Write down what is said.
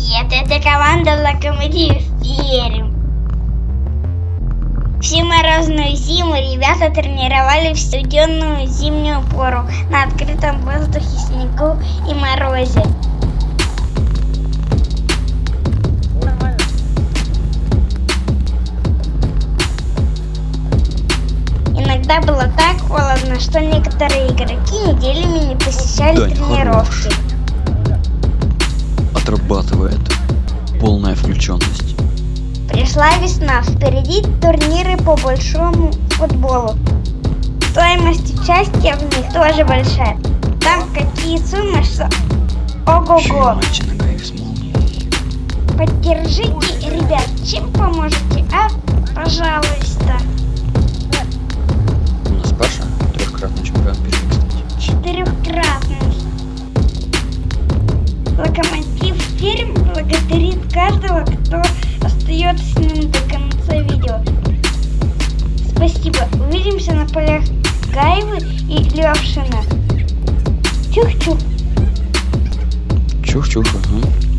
Привет, это команда Локомотив Пермь. Всю морозную зиму ребята тренировали в студенную зимнюю пору на открытом воздухе, снегу и морозе. Иногда было так холодно, что некоторые игроки неделями не посещали тренировки. хорош. Отрабатывает. Полная включенность. Пришла весна, впереди турниры по большому футболу. Стоимость участия в них тоже большая. Там какие суммы, что... Ого-го! Поддержите, ребят, чем поможете, а? Остается с ним до конца видео. Спасибо. Увидимся на полях Гаевы и Левшина. Чух-чух. Чух-чух, ага.